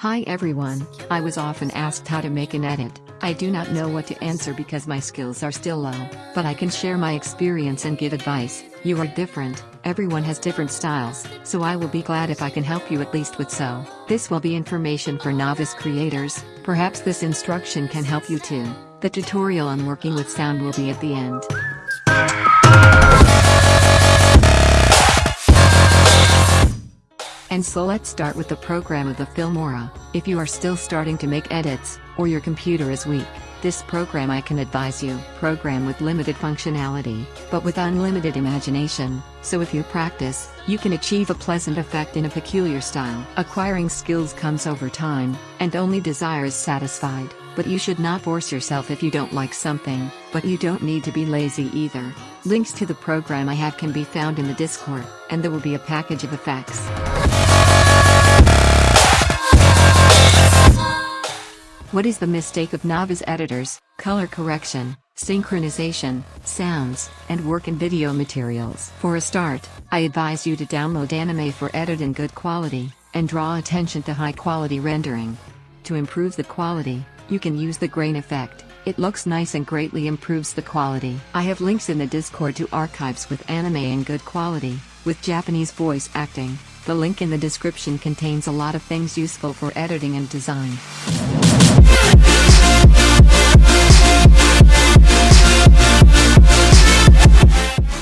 Hi everyone, I was often asked how to make an edit. I do not know what to answer because my skills are still low, but I can share my experience and give advice. You are different, everyone has different styles, so I will be glad if I can help you at least with so. This will be information for novice creators, perhaps this instruction can help you too. The tutorial on working with sound will be at the end. And so let's start with the program of the Filmora. If you are still starting to make edits, or your computer is weak, this program I can advise you. Program with limited functionality, but with unlimited imagination, so if you practice, you can achieve a pleasant effect in a peculiar style. Acquiring skills comes over time, and only desire is satisfied, but you should not force yourself if you don't like something, but you don't need to be lazy either. Links to the program I have can be found in the Discord, and there will be a package of effects. What is the mistake of novice editors? Color correction, synchronization, sounds, and work in video materials. For a start, I advise you to download Anime for edit in good quality, and draw attention to high quality rendering. To improve the quality, you can use the grain effect. It looks nice and greatly improves the quality. I have links in the Discord to archives with anime in good quality, with Japanese voice acting. The link in the description contains a lot of things useful for editing and design.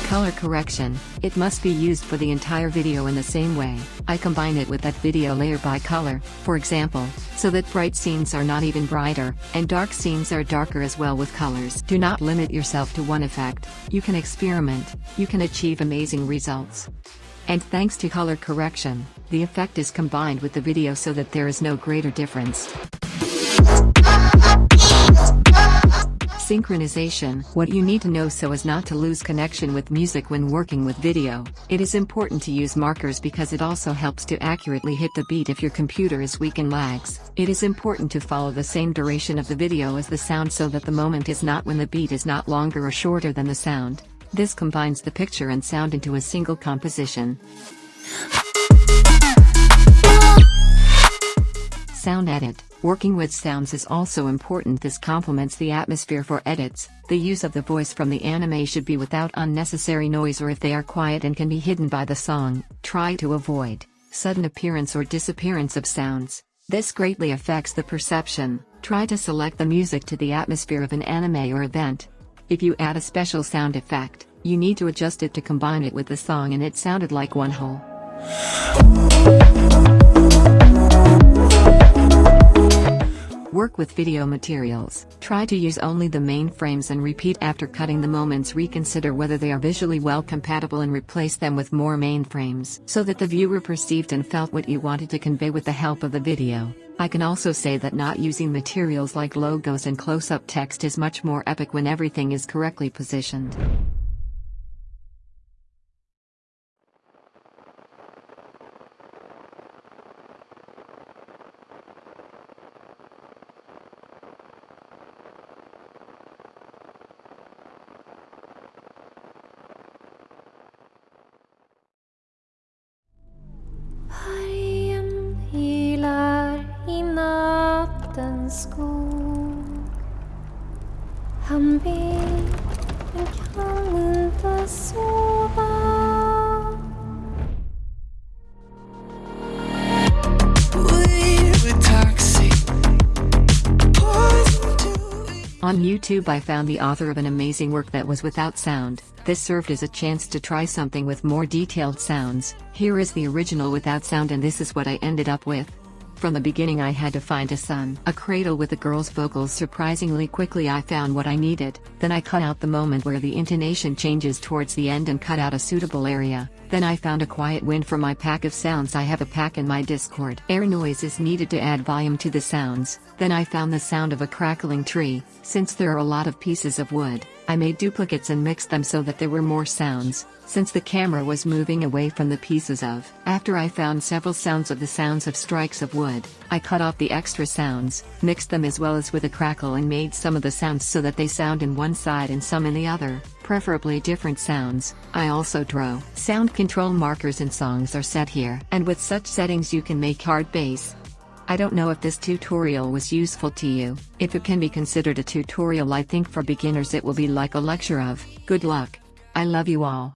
Color correction, it must be used for the entire video in the same way. I combine it with that video layer by color, for example, so that bright scenes are not even brighter, and dark scenes are darker as well with colors. Do not limit yourself to one effect, you can experiment, you can achieve amazing results. And thanks to color correction, the effect is combined with the video so that there is no greater difference. Synchronization What you need to know so as not to lose connection with music when working with video. It is important to use markers because it also helps to accurately hit the beat if your computer is weak and lags. It is important to follow the same duration of the video as the sound so that the moment is not when the beat is not longer or shorter than the sound. This combines the picture and sound into a single composition. Sound edit. Working with sounds is also important this complements the atmosphere for edits, the use of the voice from the anime should be without unnecessary noise or if they are quiet and can be hidden by the song, try to avoid sudden appearance or disappearance of sounds. This greatly affects the perception, try to select the music to the atmosphere of an anime or event, if you add a special sound effect, you need to adjust it to combine it with the song and it sounded like one whole. Work with video materials. Try to use only the main frames and repeat after cutting the moments reconsider whether they are visually well compatible and replace them with more main frames so that the viewer perceived and felt what you wanted to convey with the help of the video. I can also say that not using materials like logos and close-up text is much more epic when everything is correctly positioned. Skog Han vill men kan inte sova On YouTube I found the author of an amazing work that was without sound, this served as a chance to try something with more detailed sounds, here is the original without sound and this is what I ended up with. From the beginning I had to find a son. A cradle with a girl's vocals. Surprisingly quickly I found what I needed, then I cut out the moment where the intonation changes towards the end and cut out a suitable area, then I found a quiet wind for my pack of sounds. I have a pack in my discord. Air noise is needed to add volume to the sounds, then I found the sound of a crackling tree, since there are a lot of pieces of wood, I made duplicates and mixed them so that there were more sounds, since the camera was moving away from the pieces of. After I found several sounds of the sounds of strikes of wood, I cut off the extra sounds, mixed them as well as with a crackle and made some of the sounds so that they sound in one side and some in the other, preferably different sounds. I also draw. Sound control markers and songs are set here. And with such settings you can make hard bass, I don't know if this tutorial was useful to you. If it can be considered a tutorial I think for beginners it will be like a lecture of, good luck. I love you all.